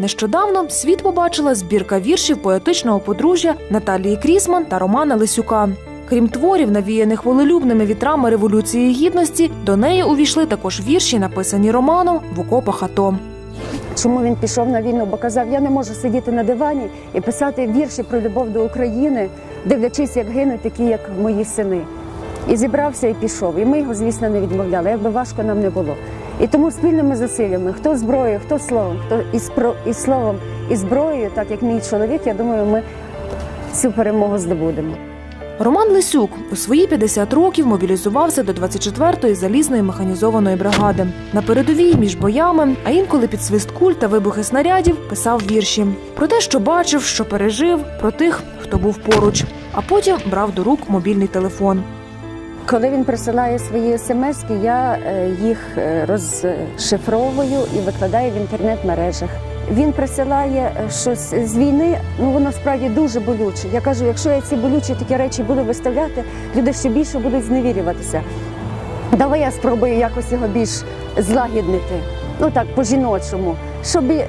Нещодавно світ побачила збірка віршів поетичного подружжя Наталії Крісман та Романа Лисюка. Крім творів, навіяних волелюбними вітрами революції гідності, до неї увійшли також вірші, написані Романом в окопах АТО. Чому він пішов на війну? Бо казав, я не можу сидіти на дивані і писати вірші про любов до України, дивлячись, як гинуть такі, як мої сини. І зібрався і пішов. І ми його, звісно, не відмовляли, якби важко нам не було. І тому спільними зусиллями, хто зброєю, хто словом, хто і, спро, і словом, і зброєю, так як мій чоловік, я думаю, ми цю перемогу здобудемо. Роман Лисюк у свої 50 років мобілізувався до 24-ї залізної механізованої бригади. На передовій між боями, а інколи під свист куль та вибухи снарядів писав вірші про те, що бачив, що пережив, про тих, хто був поруч. А потім брав до рук мобільний телефон. Коли він присилає свої смски, я е, їх е, розшифровую і викладаю в інтернет-мережах. Він присилає е, щось з війни, ну воно справді дуже болюче. Я кажу, якщо я ці болючі такі речі буду виставляти, люди ще більше будуть зневірюватися. Давай я спробую якось його більш злагіднити, ну так, по-жіночому, щоб і,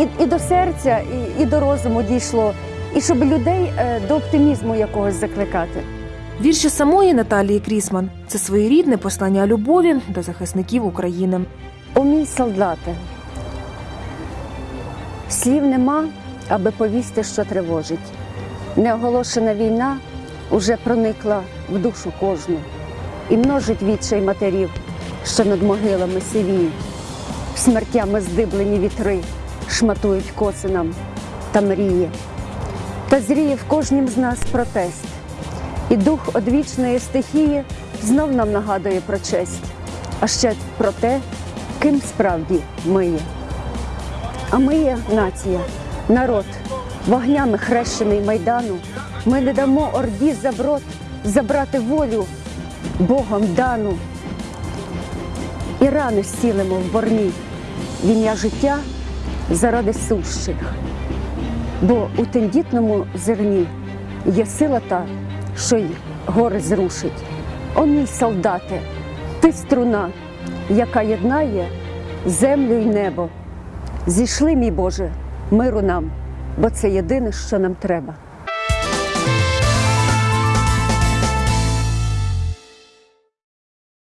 і, і до серця, і, і до розуму дійшло, і щоб людей до оптимізму якогось закликати. Вірші самої Наталії Крісман це своєрідне послання любові до захисників України. О мій солдате, слів нема, аби повісти, що тривожить. Неоголошена війна уже проникла в душу кожну і множить відчай матерів, що над могилами сивіють. Смертями здиблені вітри шматують коси нам та мрії. Та зріє в кожнім з нас протест, і дух одвічної стихії знов нам нагадує про честь, а ще про те, ким справді ми є. А ми є нація, народ, вогнями хрещений майдану. Ми не дамо орді заброд забрати волю Богом дану. І рани зцілимо в борні, в життя заради сущих. Бо у тендітному зерні є сила та, що й гори зрушить. О мій солдате, ти струна, яка єднає землю й небо. Зійшли, мій Боже, миру нам, бо це єдине, що нам треба.